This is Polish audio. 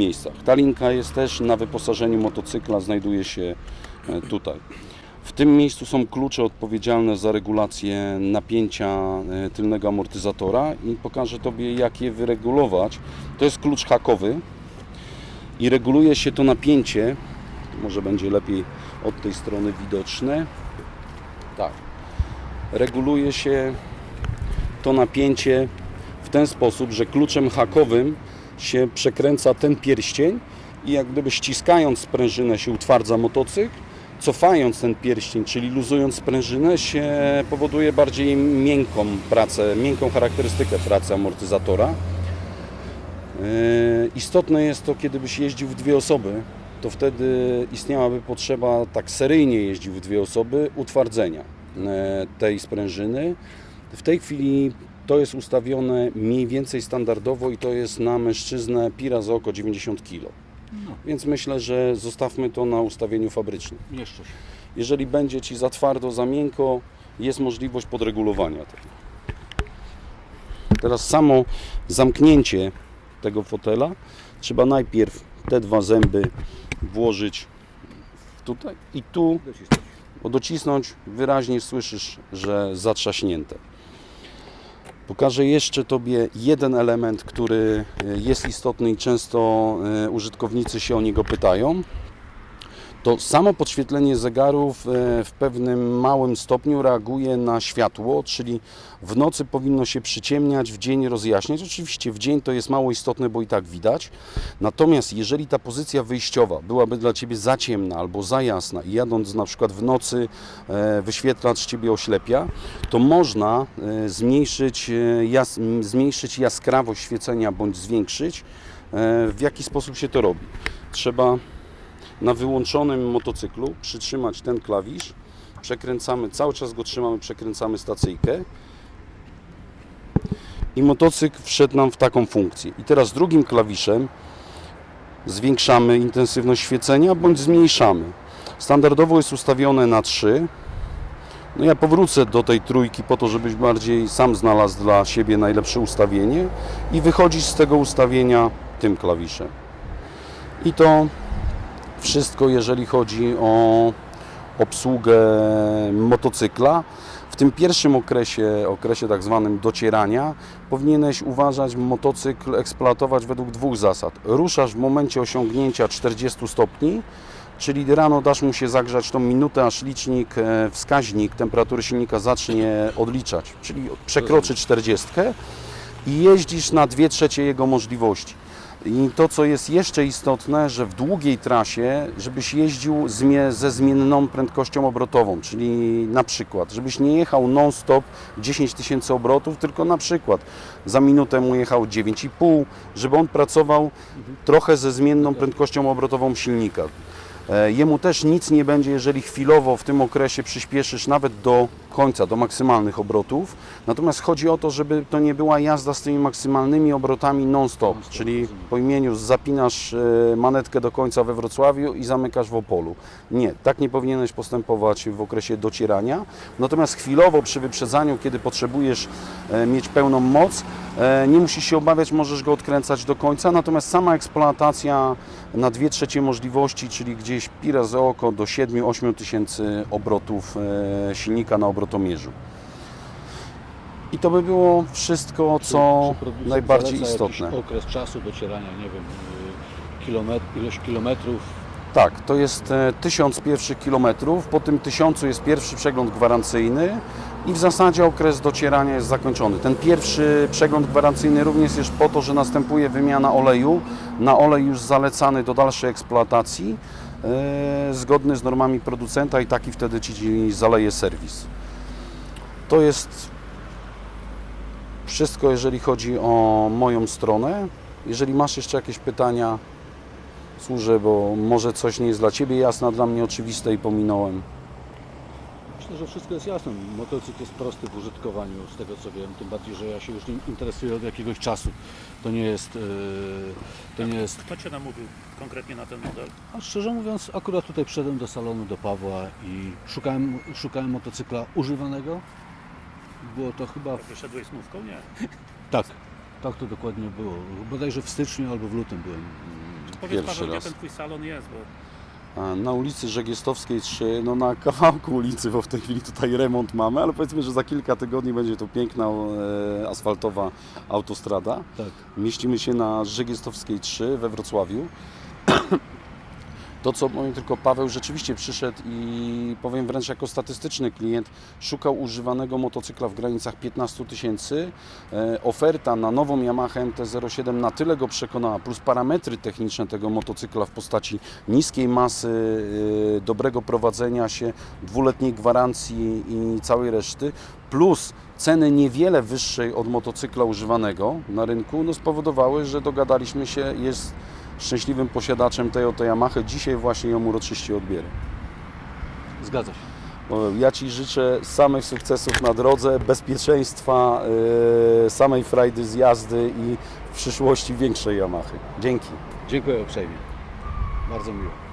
miejscach. Ta linka jest też na wyposażeniu motocykla, znajduje się e, tutaj. W tym miejscu są klucze odpowiedzialne za regulację napięcia e, tylnego amortyzatora i pokażę Tobie jak je wyregulować. To jest klucz hakowy i reguluje się to napięcie, może będzie lepiej od tej strony widoczne. Tak. Reguluje się to napięcie w ten sposób, że kluczem hakowym się przekręca ten pierścień i jak gdyby ściskając sprężynę się utwardza motocykl, cofając ten pierścień, czyli luzując sprężynę się powoduje bardziej miękką pracę, miękką charakterystykę pracy amortyzatora. Yy, Istotne jest to, kiedy byś jeździł w dwie osoby, to wtedy istniałaby potrzeba, tak seryjnie jeździł w dwie osoby, utwardzenia yy, tej sprężyny. W tej chwili to jest ustawione mniej więcej standardowo i to jest na mężczyznę pira za oko 90 kg. No, Więc myślę, że zostawmy to na ustawieniu fabrycznym. mieszczę się. Jeżeli będzie Ci za twardo, za miękko, jest możliwość podregulowania tego. Teraz samo zamknięcie tego fotela trzeba najpierw te dwa zęby włożyć tutaj i tu docisnąć wyraźnie słyszysz, że zatrzaśnięte. Pokażę jeszcze Tobie jeden element, który e, jest istotny i często e, użytkownicy się o niego pytają. To samo podświetlenie zegarów e, w pewnym małym stopniu reaguje na światło, czyli w nocy powinno się przyciemniać, w dzień rozjaśniać. Oczywiście w dzień to jest mało istotne, bo i tak widać. Natomiast jeżeli ta pozycja wyjściowa byłaby dla Ciebie za ciemna albo za jasna i jadąc na przykład w nocy e, wyświetlacz Ciebie oślepia, to można e, zmniejszyć, jas, zmniejszyć jaskrawość świecenia bądź zwiększyć. W jaki sposób się to robi? Trzeba na wyłączonym motocyklu przytrzymać ten klawisz, przekręcamy, cały czas go trzymamy, przekręcamy stacyjkę i motocykl wszedł nam w taką funkcję. I teraz drugim klawiszem zwiększamy intensywność świecenia bądź zmniejszamy. Standardowo jest ustawione na 3. No ja powrócę do tej trójki po to, żebyś bardziej sam znalazł dla siebie najlepsze ustawienie i wychodzić z tego ustawienia tym klawiszem. I to wszystko, jeżeli chodzi o obsługę motocykla. W tym pierwszym okresie, okresie tak zwanym docierania, powinieneś uważać motocykl eksploatować według dwóch zasad. Ruszasz w momencie osiągnięcia 40 stopni, czyli rano dasz mu się zagrzać tą minutę, aż licznik, e, wskaźnik temperatury silnika zacznie odliczać, czyli przekroczy 40 i jeździsz na 2 trzecie jego możliwości. I to, co jest jeszcze istotne, że w długiej trasie, żebyś jeździł ze zmienną prędkością obrotową, czyli na przykład, żebyś nie jechał non-stop 10 tysięcy obrotów, tylko na przykład za minutę mu jechał 9,5, żeby on pracował trochę ze zmienną prędkością obrotową silnika. E, Jemu też nic nie będzie, jeżeli chwilowo w tym okresie przyspieszysz nawet do końca, do maksymalnych obrotów. Natomiast chodzi o to, żeby to nie była jazda z tymi maksymalnymi obrotami non-stop, Non-stop, czyli po imieniu zapinasz e, manetkę do końca we Wrocławiu i zamykasz w Opolu. Nie, tak nie powinieneś postępować w okresie docierania. Natomiast chwilowo przy wyprzedzaniu, kiedy potrzebujesz e, mieć pełną moc, e, nie musisz się obawiać, możesz go odkręcać do końca. Natomiast sama eksploatacja na dwie trzecie możliwości, czyli gdzieś pira za oko do 7-8 tysięcy obrotów silnika na obrotomierzu. I to by było wszystko, co Czy najbardziej istotne. okres czasu docierania, nie wiem, y, kilometr, ilość kilometrów. Tak, to jest e, 1000 pierwszych kilometrów, po tym 1000 jest pierwszy przegląd gwarancyjny i w zasadzie okres docierania jest zakończony. Ten pierwszy przegląd gwarancyjny również jest po to, że następuje wymiana oleju na olej już zalecany do dalszej eksploatacji, e, zgodny z normami producenta i taki wtedy Ci zaleje serwis. To jest wszystko, jeżeli chodzi o moją stronę. Jeżeli masz jeszcze jakieś pytania, służę, bo może coś nie jest dla Ciebie jasne, a dla mnie oczywiste i pominąłem. Myślę, że wszystko jest jasne. Motocykl jest prosty w użytkowaniu, z tego co wiem, tym bardziej, że ja się już nim interesuję od jakiegoś czasu. To nie jest... y, To nie jest... Kto Cię namówił konkretnie na ten model? A szczerze mówiąc, akurat tutaj przyszedłem do salonu do Pawła i szukałem, szukałem motocykla używanego. Było to chyba... W... Wyszedłeś z nówką? Nie. Tak, tak to dokładnie było. Bodajże w styczniu albo w lutym byłem mm, Powiedz Pierwszy Paweł, raz. gdzie ten twój salon jest, bo Na ulicy Żegiestowskiej 3, no na kawałku ulicy, bo w tej chwili tutaj remont mamy, ale powiedzmy, że za kilka tygodni będzie to piękna e, asfaltowa autostrada. Tak. Mieścimy się na Żegiestowskiej 3 we Wrocławiu. To, co powiem tylko Paweł rzeczywiście przyszedł i powiem wręcz jako statystyczny klient, szukał używanego motocykla w granicach 15 tysięcy. E, Oferta na nową Yamaha MT-07 na tyle go przekonała, plus parametry techniczne tego motocykla w postaci niskiej masy, e, dobrego prowadzenia się, dwuletniej gwarancji i całej reszty, plus ceny niewiele wyższej od motocykla używanego na rynku, no spowodowały, że dogadaliśmy się, jest szczęśliwym posiadaczem tej oto Yamaha. Dzisiaj właśnie ją uroczyście odbierę. Zgadza się. Ja Ci życzę samych sukcesów na drodze, bezpieczeństwa, yy, samej frajdy z jazdy i w przyszłości większej Yamahy. Dzięki. Dziękuję uprzejmie. Bardzo miło.